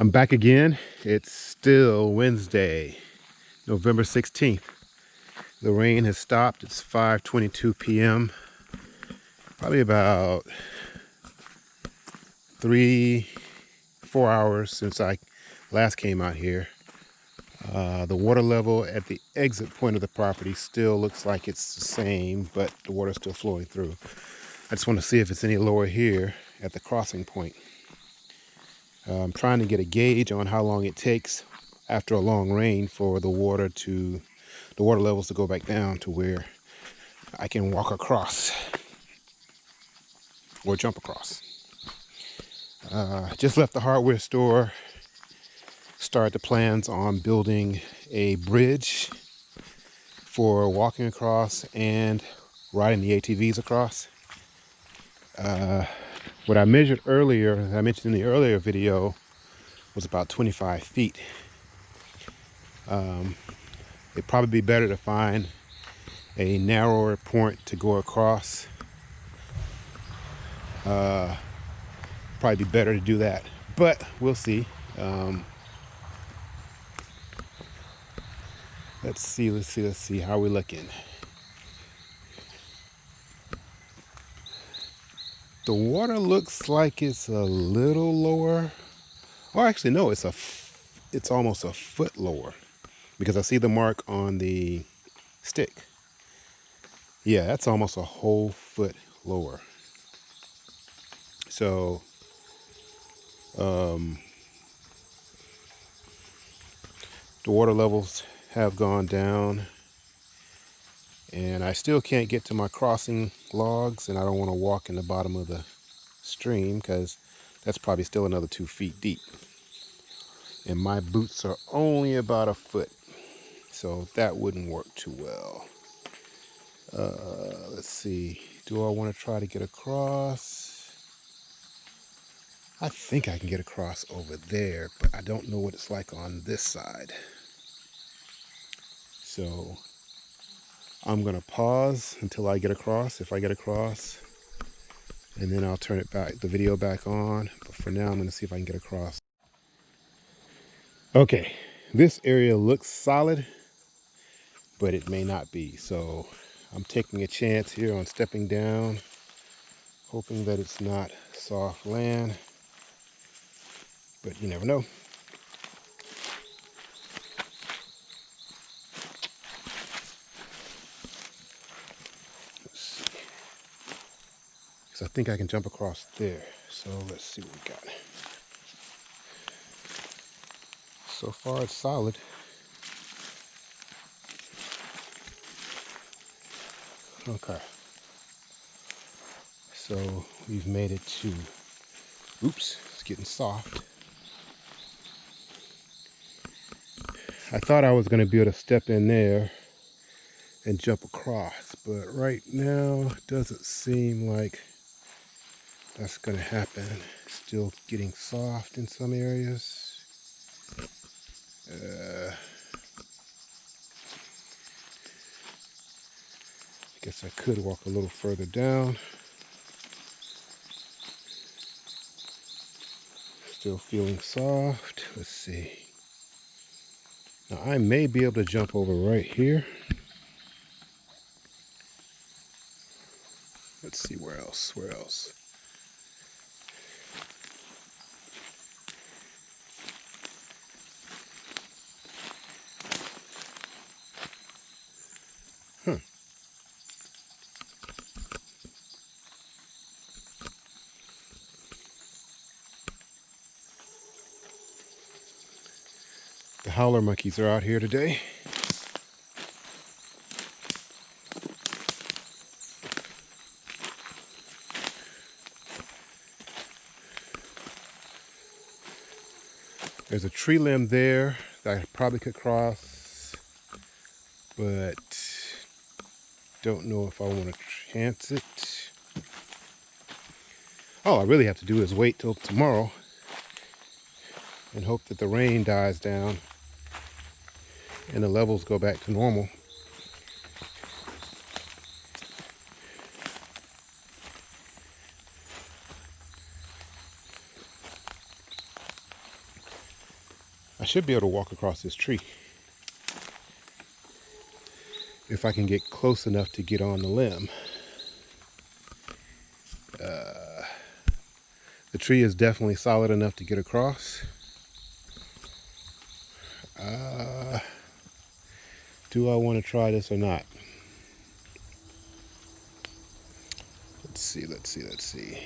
I'm back again. It's still Wednesday, November 16th. The rain has stopped. It's 5.22 p.m. Probably about three, four hours since I last came out here. Uh, the water level at the exit point of the property still looks like it's the same, but the water's still flowing through. I just want to see if it's any lower here at the crossing point. I'm trying to get a gauge on how long it takes after a long rain for the water to, the water levels to go back down to where I can walk across or jump across. Uh, just left the hardware store start the plans on building a bridge for walking across and riding the ATVs across. Uh, what I measured earlier, I mentioned in the earlier video, was about 25 feet. Um, it'd probably be better to find a narrower point to go across. Uh, probably be better to do that, but we'll see. Um, Let's see, let's see, let's see. How we're looking? The water looks like it's a little lower. Oh, actually, no, it's a, it's almost a foot lower because I see the mark on the stick. Yeah, that's almost a whole foot lower. So, um, the water levels have gone down and I still can't get to my crossing logs and I don't want to walk in the bottom of the stream because that's probably still another two feet deep. And my boots are only about a foot so that wouldn't work too well. Uh, let's see do I want to try to get across? I think I can get across over there but I don't know what it's like on this side. So I'm going to pause until I get across, if I get across. And then I'll turn it back, the video back on. But for now, I'm going to see if I can get across. Okay, this area looks solid, but it may not be. So I'm taking a chance here on stepping down, hoping that it's not soft land. But you never know. Because I think I can jump across there. So let's see what we got. So far it's solid. Okay. So we've made it to, oops, it's getting soft. I thought I was going to be able to step in there and jump across, but right now it doesn't seem like that's going to happen. Still getting soft in some areas. Uh, I guess I could walk a little further down. Still feeling soft. Let's see. Now I may be able to jump over right here. Let's see where else, where else. Monkeys are out here today. There's a tree limb there that I probably could cross, but don't know if I want to chance it. All I really have to do is wait till tomorrow and hope that the rain dies down and the levels go back to normal. I should be able to walk across this tree. If I can get close enough to get on the limb. Uh, the tree is definitely solid enough to get across. Do I want to try this or not? Let's see, let's see, let's see.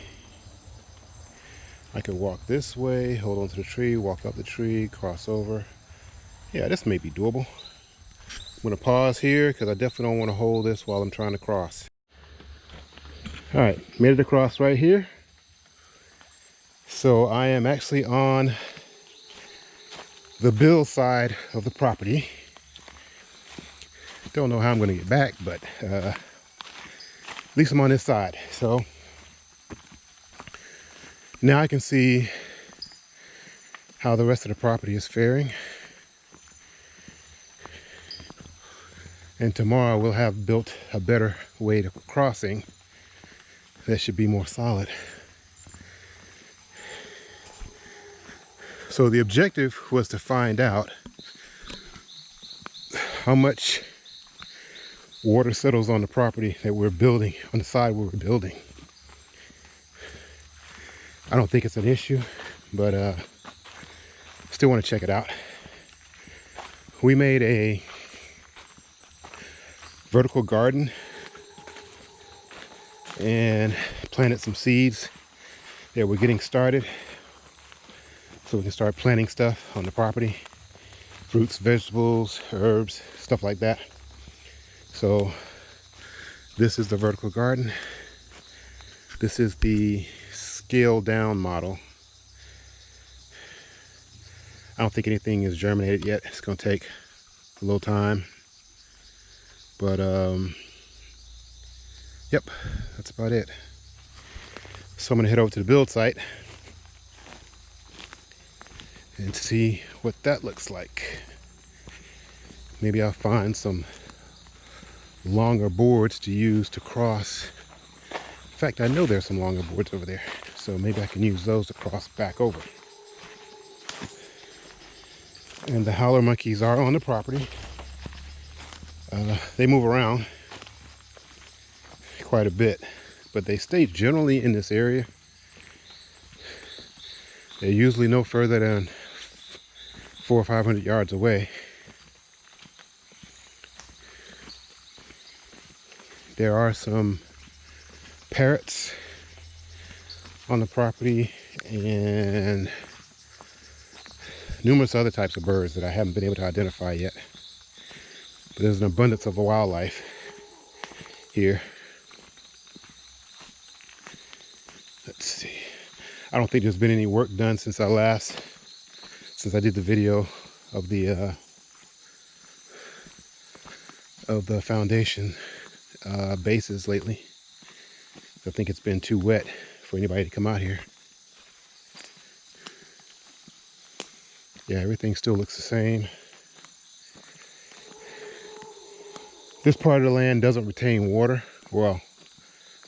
I could walk this way, hold on to the tree, walk up the tree, cross over. Yeah, this may be doable. I'm gonna pause here because I definitely don't want to hold this while I'm trying to cross. All right, made it across right here. So I am actually on the bill side of the property. Don't know how I'm gonna get back, but uh, at least I'm on this side. So now I can see how the rest of the property is faring. And tomorrow we'll have built a better way to crossing that should be more solid. So the objective was to find out how much water settles on the property that we're building, on the side where we're building. I don't think it's an issue, but uh, still want to check it out. We made a vertical garden and planted some seeds that we're getting started so we can start planting stuff on the property fruits vegetables herbs stuff like that so this is the vertical garden this is the scale down model. I don't think anything is germinated yet. It's going to take a little time. But, um, yep, that's about it. So I'm to head over to the build site and see what that looks like. Maybe I'll find some longer boards to use to cross. In fact, I know there's some longer boards over there. So maybe I can use those to cross back over. And the howler monkeys are on the property. Uh, they move around quite a bit, but they stay generally in this area. They're usually no further than four or 500 yards away. There are some parrots on the property and numerous other types of birds that I haven't been able to identify yet. But there's an abundance of wildlife here. Let's see. I don't think there's been any work done since I last, since I did the video of the uh, of the foundation uh, bases lately. I think it's been too wet for anybody to come out here. Yeah, everything still looks the same. This part of the land doesn't retain water. Well,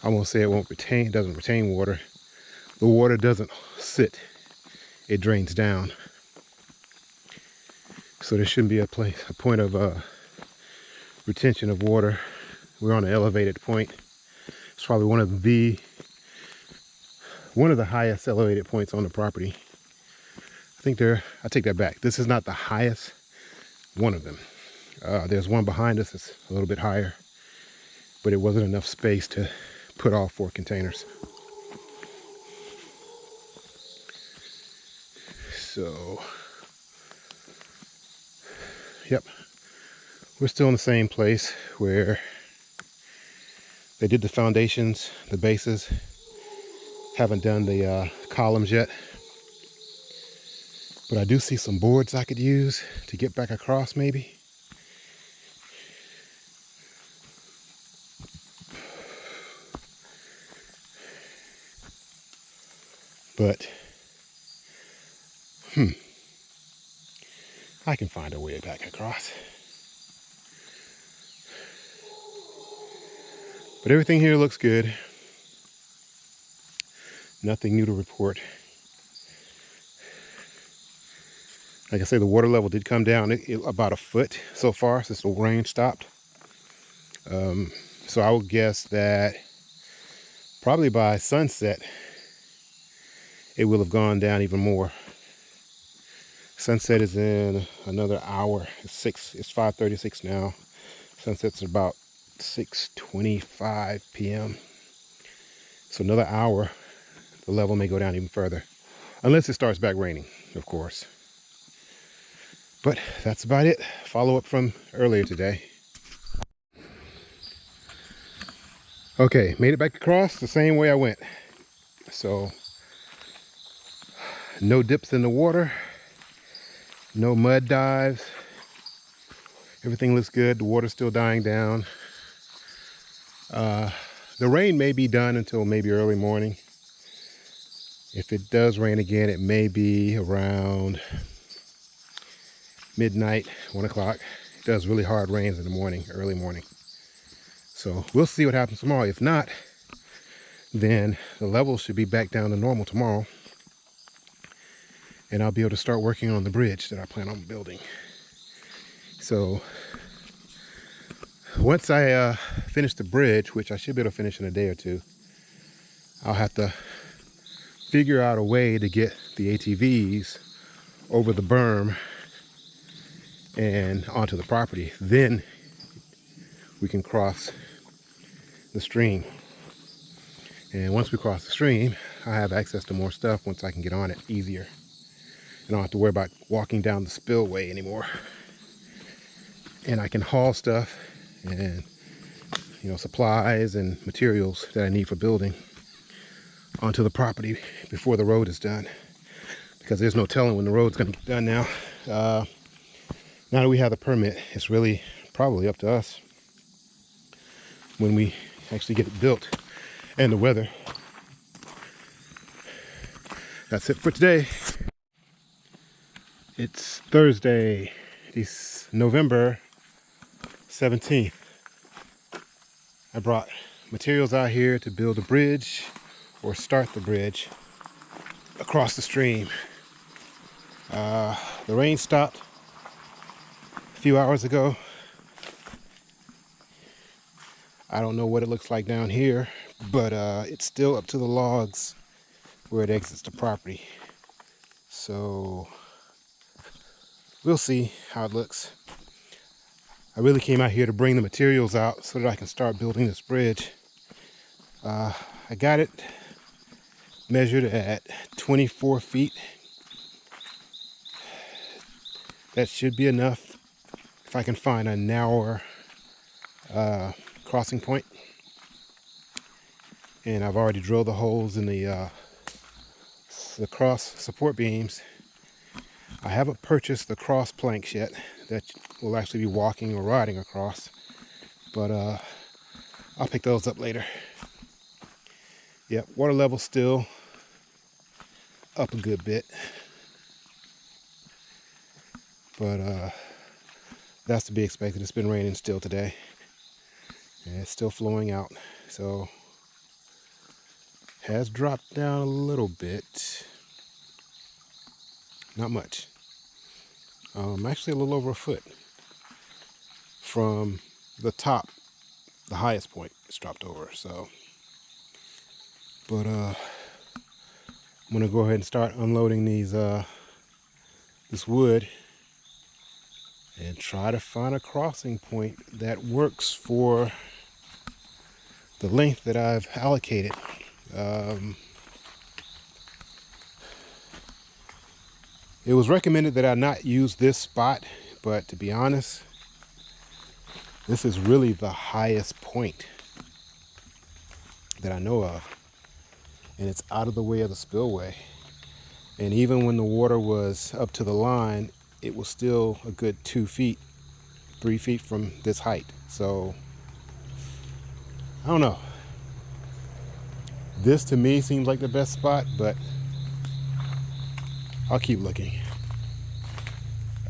I won't say it won't retain, it doesn't retain water. The water doesn't sit, it drains down. So there shouldn't be a place, a point of uh, retention of water. We're on an elevated point. It's probably one of the one of the highest elevated points on the property. I think they're, I take that back. This is not the highest, one of them. Uh, there's one behind us that's a little bit higher, but it wasn't enough space to put all four containers. So, yep, we're still in the same place where they did the foundations, the bases, haven't done the uh, columns yet. But I do see some boards I could use to get back across maybe. But, hmm, I can find a way back across. But everything here looks good. Nothing new to report. Like I say, the water level did come down it, it- about a foot so far since the rain stopped. Um, so I would guess that probably by sunset, it will have gone down even more. Sunset is in another hour. It's six. It's 5:36 now. Sunset's about 6:25 p.m. So another hour, the level may go down even further, unless it starts back raining, of course. But that's about it. Follow up from earlier today. Okay, made it back across the same way I went. So no dips in the water, no mud dives. Everything looks good. The water's still dying down. Uh, the rain may be done until maybe early morning. If it does rain again, it may be around midnight, one o'clock. It does really hard rains in the morning, early morning. So we'll see what happens tomorrow. If not, then the levels should be back down to normal tomorrow. And I'll be able to start working on the bridge that I plan on building. So once I uh, finish the bridge, which I should be able to finish in a day or two, I'll have to figure out a way to get the ATVs over the berm and onto the property. Then we can cross the stream. And once we cross the stream, I have access to more stuff once I can get on it easier. And I don't have to worry about walking down the spillway anymore. And I can haul stuff and you know supplies and materials that I need for building onto the property before the road is done. Because there's no telling when the road's gonna get done now. Uh, now that we have the permit, it's really probably up to us when we actually get it built and the weather. That's it for today. It's Thursday, it's November 17th. I brought materials out here to build a bridge or start the bridge across the stream. Uh, the rain stopped a few hours ago. I don't know what it looks like down here, but uh, it's still up to the logs where it exits the property. So we'll see how it looks. I really came out here to bring the materials out so that I can start building this bridge. Uh, I got it measured at 24 feet. That should be enough if I can find a narrower uh, crossing point. And I've already drilled the holes in the uh, the cross support beams. I haven't purchased the cross planks yet that we'll actually be walking or riding across, but uh, I'll pick those up later. Yep, water level still up a good bit, but uh, that's to be expected. It's been raining still today. And it's still flowing out. So has dropped down a little bit. Not much um, actually a little over a foot from the top the highest point it's dropped over so but uh I'm gonna go ahead and start unloading these uh this wood and try to find a crossing point that works for the length that I've allocated. Um, it was recommended that I not use this spot, but to be honest, this is really the highest point that I know of. And it's out of the way of the spillway. And even when the water was up to the line, it was still a good two feet, three feet from this height. So I don't know. This to me seems like the best spot, but I'll keep looking.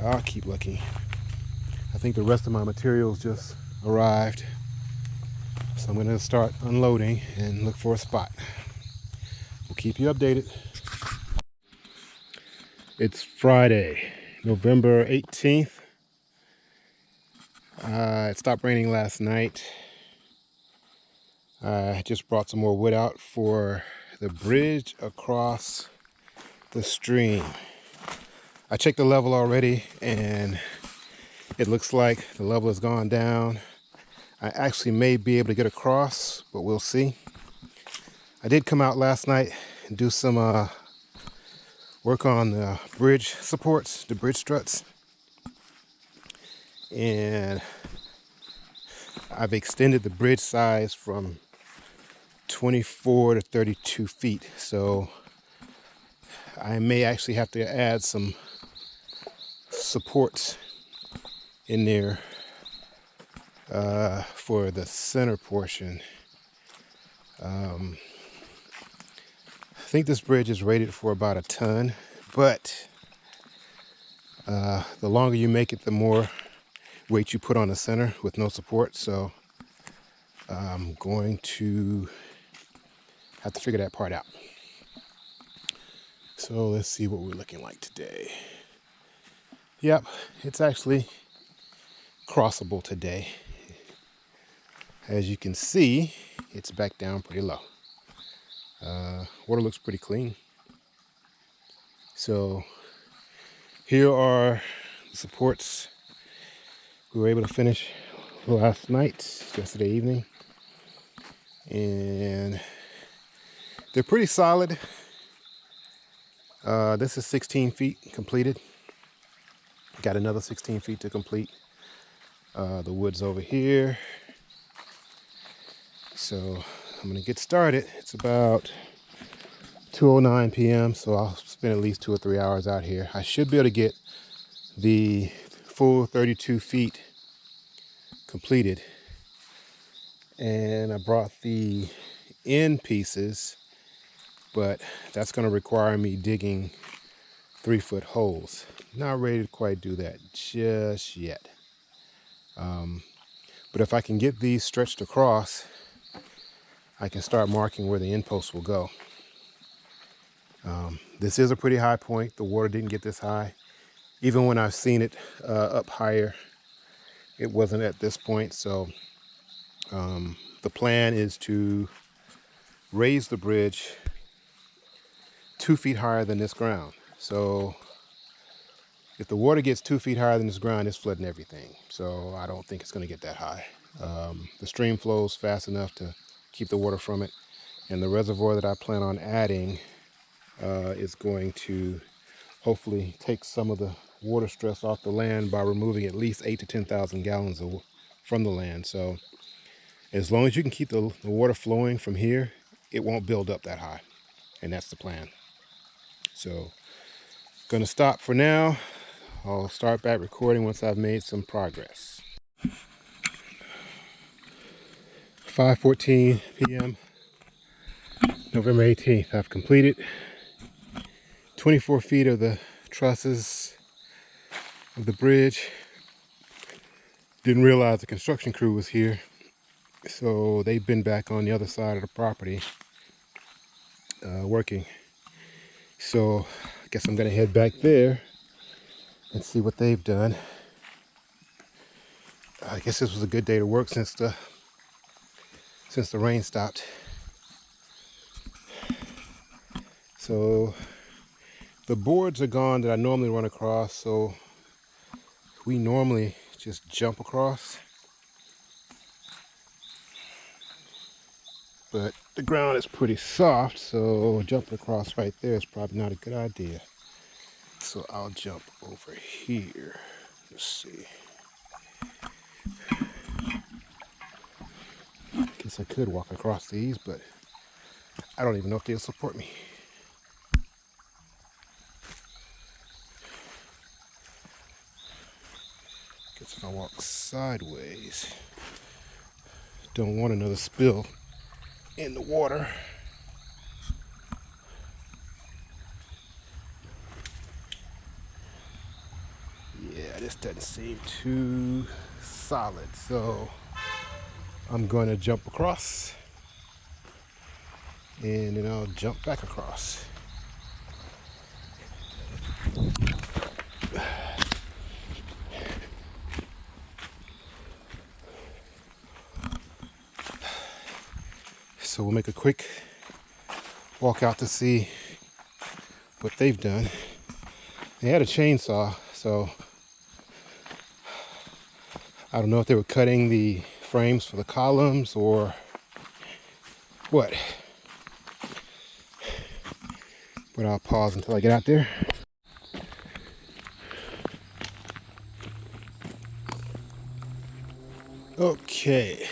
I'll keep looking. I think the rest of my materials just arrived. So I'm gonna start unloading and look for a spot. We'll keep you updated. It's Friday November 18th. Uh, it stopped raining last night. I just brought some more wood out for the bridge across the stream. I checked the level already and it looks like the level has gone down. I actually may be able to get across, but we'll see. I did come out last night and do some uh, work on the bridge supports, the bridge struts. And I've extended the bridge size from 24 to 32 feet. So I may actually have to add some supports in there uh, for the center portion. Um, I think this bridge is rated for about a ton, but uh, the longer you make it, the more weight you put on the center with no support. So I'm going to have to figure that part out. So let's see what we're looking like today. Yep, it's actually crossable today. As you can see, it's back down pretty low. Uh, water looks pretty clean. So here are the supports we were able to finish last night, yesterday evening. And they're pretty solid. Uh, this is 16 feet completed. Got another 16 feet to complete. Uh, the wood's over here. So I'm gonna get started. It's about 2.09 p.m. So I'll spend at least two or three hours out here. I should be able to get the full 32 feet completed. And I brought the end pieces, but that's gonna require me digging three foot holes. Not ready to quite do that just yet. Um, but if I can get these stretched across, I can start marking where the end posts will go. Um, this is a pretty high point. The water didn't get this high. Even when I've seen it uh, up higher, it wasn't at this point. So um, the plan is to raise the bridge two feet higher than this ground. So if the water gets two feet higher than this ground, it's flooding everything. So I don't think it's going to get that high. Um, the stream flows fast enough to keep the water from it. And the reservoir that I plan on adding uh, is going to hopefully take some of the water stress off the land by removing at least eight to 10,000 gallons of, from the land. So as long as you can keep the, the water flowing from here, it won't build up that high. And that's the plan. So gonna stop for now. I'll start back recording once I've made some progress. 5.14 p.m. November 18th. I've completed 24 feet of the trusses of the bridge. Didn't realize the construction crew was here. So they've been back on the other side of the property uh, working. So I guess I'm gonna head back there and see what they've done. I guess this was a good day to work since the since the rain stopped. So the boards are gone that I normally run across, so we normally just jump across. But the ground is pretty soft, so jumping across right there is probably not a good idea. So I'll jump over here. Let's see. I Guess I could walk across these, but I don't even know if they'll support me. Guess if I walk sideways, don't want another spill in the water. Yeah, this doesn't seem too solid, so I'm going to jump across and then I'll jump back across. So we'll make a quick walk out to see what they've done. They had a chainsaw, so I don't know if they were cutting the frames for the columns or what. But I'll pause until I get out there. Okay.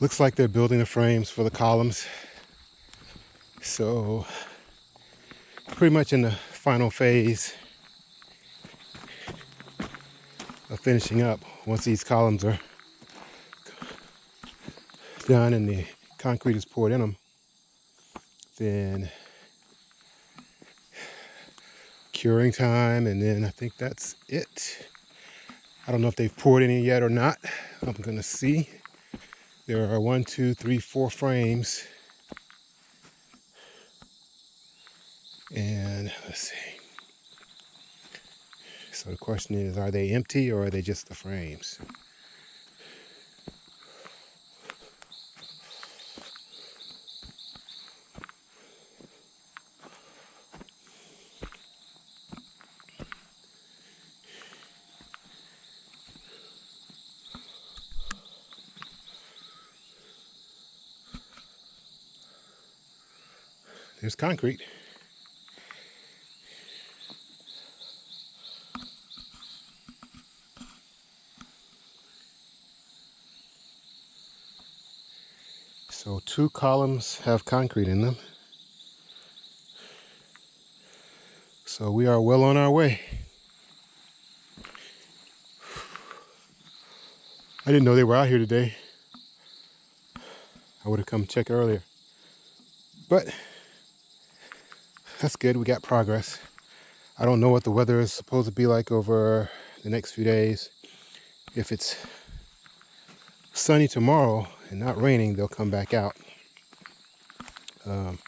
Looks like they're building the frames for the columns. So pretty much in the final phase of finishing up once these columns are done and the concrete is poured in them then curing time and then I think that's it. I don't know if they've poured any yet or not. I'm gonna see there are one two three four frames. And let's see. So the question is are they empty or are they just the frames There's concrete. So two columns have concrete in them. So we are well on our way. I didn't know they were out here today. I would have come check earlier. But that's good. We got progress. I don't know what the weather is supposed to be like over the next few days. If it's sunny tomorrow and not raining, they'll come back out. Um,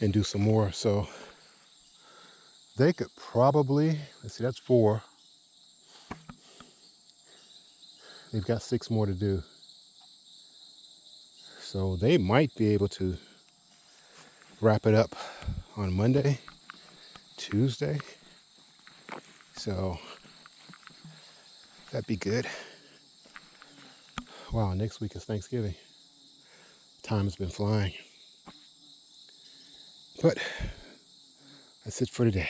and do some more. So they could probably, let's see, that's four. They've got six more to do. So they might be able to wrap it up on Monday, Tuesday. So that'd be good. Wow, next week is Thanksgiving. Time has been flying. But that's it for today.